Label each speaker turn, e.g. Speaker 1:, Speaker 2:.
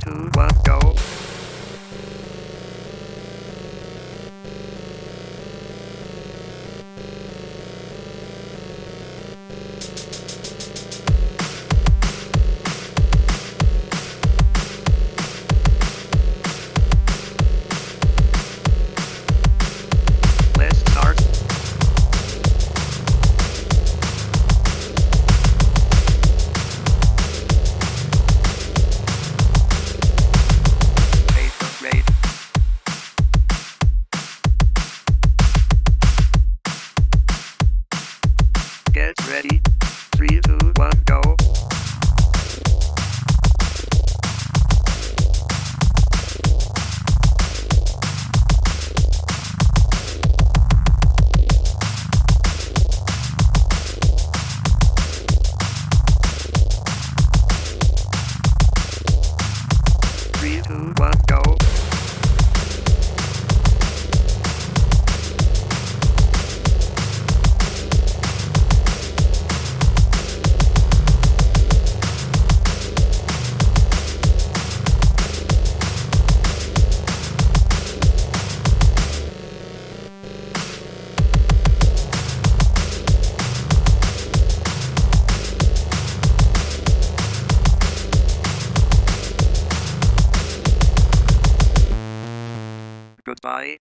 Speaker 1: two, one. ready. Goodbye.